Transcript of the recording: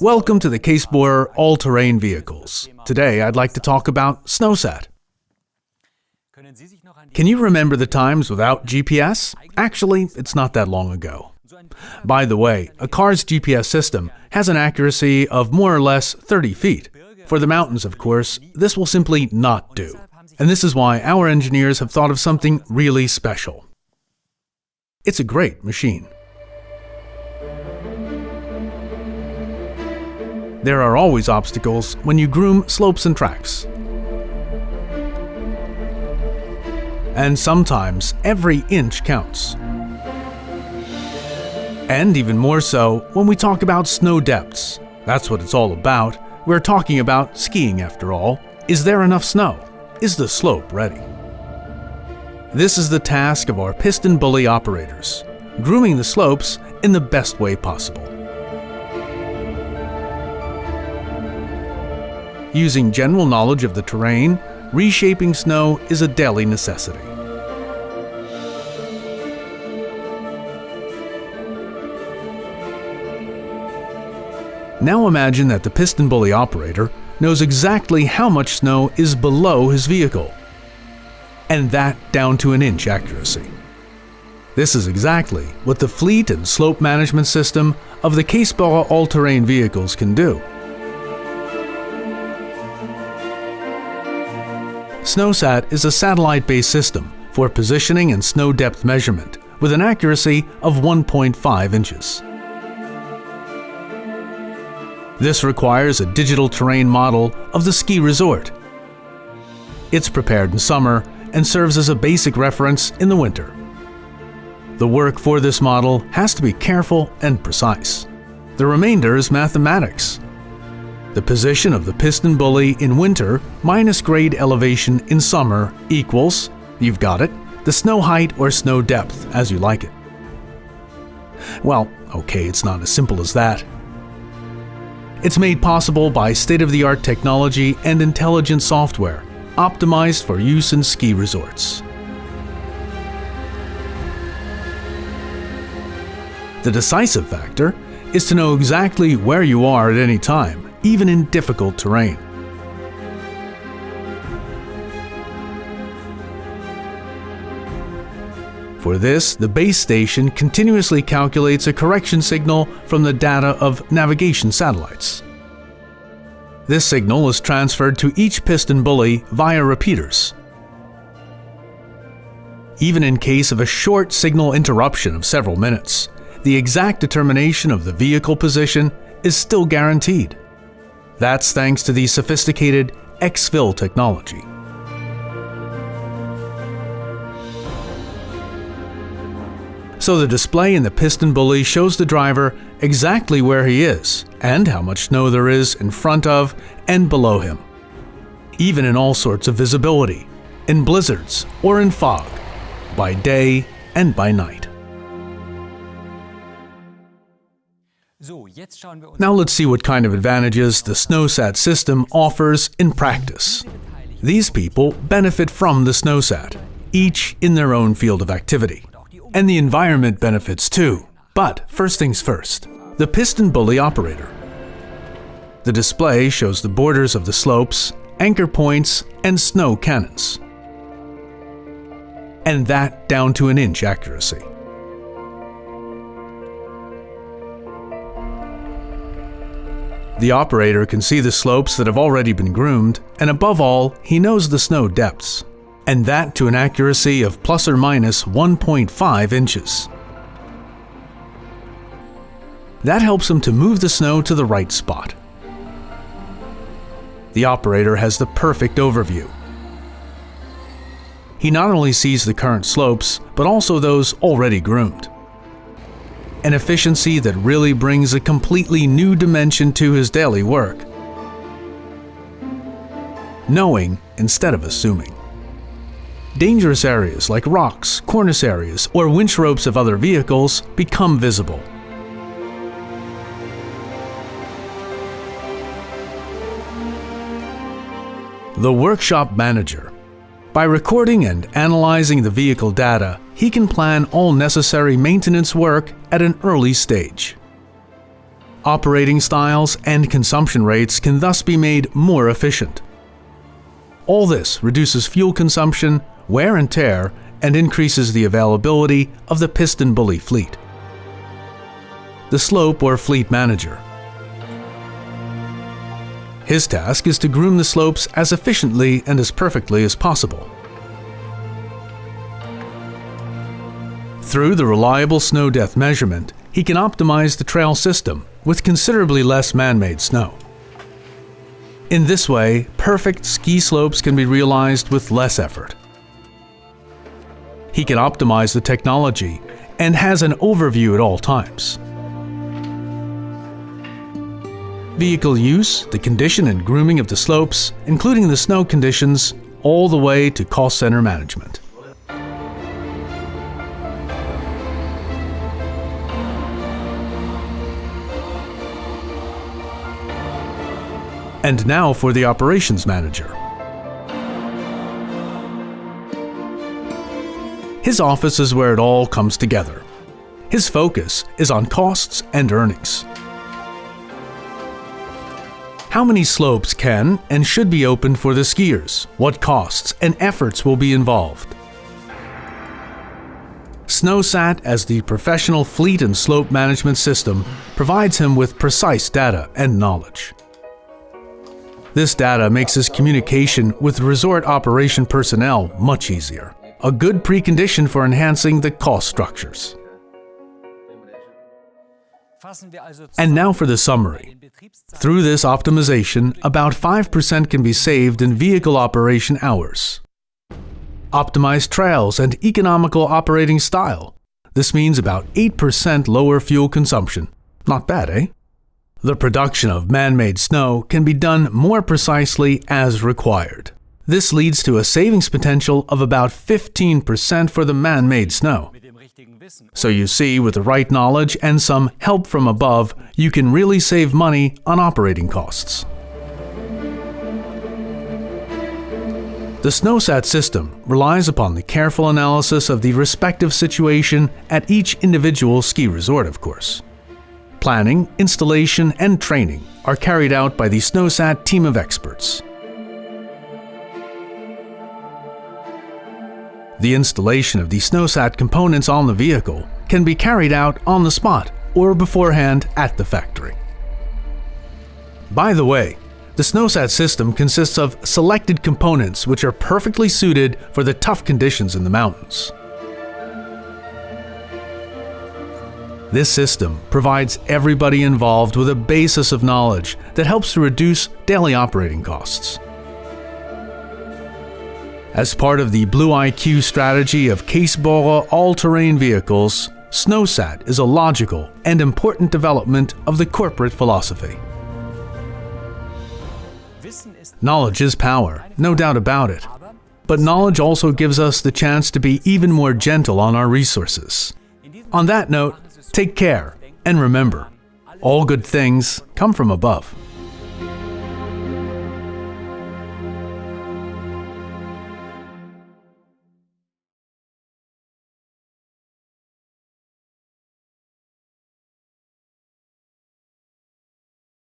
Welcome to the Kässbohrer All-Terrain Vehicles. Today I'd like to talk about SnowSat. Can you remember the times without GPS? Actually, it's not that long ago. By the way, a car's GPS system has an accuracy of more or less 30 feet. For the mountains, of course, this will simply not do. And this is why our engineers have thought of something really special. It's a great machine. There are always obstacles when you groom slopes and tracks. And sometimes every inch counts. And even more so when we talk about snow depths. That's what it's all about. We're talking about skiing after all. Is there enough snow? Is the slope ready? This is the task of our PistenBully operators, grooming the slopes in the best way possible. Using general knowledge of the terrain, reshaping snow is a daily necessity. Now imagine that the PistenBully operator knows exactly how much snow is below his vehicle, and that down to an inch accuracy. This is exactly what the fleet and slope management system of the Kässbohrer all-terrain vehicles can do. SnowSat is a satellite-based system for positioning and snow depth measurement with an accuracy of 1.5 inches. This requires a digital terrain model of the ski resort. It's prepared in summer and serves as a basic reference in the winter. The work for this model has to be careful and precise. The remainder is mathematics, the position of the PistenBully in winter minus grade elevation in summer equals, you've got it, the snow height or snow depth, as you like it. Well, okay, it's not as simple as that. It's made possible by state-of-the-art technology and intelligent software, optimized for use in ski resorts. The decisive factor is to know exactly where you are at any time even in difficult terrain. For this, the base station continuously calculates a correction signal from the data of navigation satellites. This signal is transferred to each PistenBully via repeaters. Even in case of a short signal interruption of several minutes, the exact determination of the vehicle position is still guaranteed. That's thanks to the sophisticated xFill technology. So the display in the PistenBully shows the driver exactly where he is and how much snow there is in front of and below him. Even in all sorts of visibility, in blizzards or in fog, by day and by night. Now let's see what kind of advantages the SnowSat system offers in practice. These people benefit from the SnowSat, each in their own field of activity. And the environment benefits too. But first things first, the PistenBully operator. The display shows the borders of the slopes, anchor points, and snow cannons. And that down to an inch accuracy. The operator can see the slopes that have already been groomed, and above all, he knows the snow depths, and that to an accuracy of plus or minus 1.5 inches. That helps him to move the snow to the right spot. The operator has the perfect overview. He not only sees the current slopes, but also those already groomed an efficiency that really brings a completely new dimension to his daily work. Knowing instead of assuming. Dangerous areas like rocks, cornice areas, or winch ropes of other vehicles become visible. The Workshop Manager By recording and analyzing the vehicle data, he can plan all necessary maintenance work at an early stage. Operating styles and consumption rates can thus be made more efficient. All this reduces fuel consumption, wear and tear, and increases the availability of the PistenBully fleet. The slope or fleet manager. His task is to groom the slopes as efficiently and as perfectly as possible. Through the reliable snow depth measurement, he can optimize the trail system with considerably less man-made snow. In this way, perfect ski slopes can be realized with less effort. He can optimize the technology and has an overview at all times. Vehicle use, the condition and grooming of the slopes, including the snow conditions, all the way to cost center management. And now for the operations manager. His office is where it all comes together. His focus is on costs and earnings. How many slopes can and should be opened for the skiers? What costs and efforts will be involved? SnowSat, as the professional fleet and slope management system, provides him with precise data and knowledge. This data makes his communication with resort operation personnel much easier, a good precondition for enhancing the cost structures. And now for the summary. Through this optimization, about 5% can be saved in vehicle operation hours. Optimized trails and economical operating style. This means about 8% lower fuel consumption. Not bad, eh? The production of man-made snow can be done more precisely as required. This leads to a savings potential of about 15% for the man-made snow. So you see, with the right knowledge and some help from above, you can really save money on operating costs. The SnowSat system relies upon the careful analysis of the respective situation at each individual ski resort, of course. Planning, installation, and training are carried out by the SnowSat team of experts. The installation of the SnowSat components on the vehicle can be carried out on the spot or beforehand at the factory. By the way, the SnowSat system consists of selected components which are perfectly suited for the tough conditions in the mountains. This system provides everybody involved with a basis of knowledge that helps to reduce daily operating costs. As part of the Blue IQ strategy of Kässbohrer all-terrain vehicles, SnowSat is a logical and important development of the corporate philosophy. Knowledge is power, no doubt about it. But knowledge also gives us the chance to be even more gentle on our resources. On that note, Take care, and remember, all good things come from above.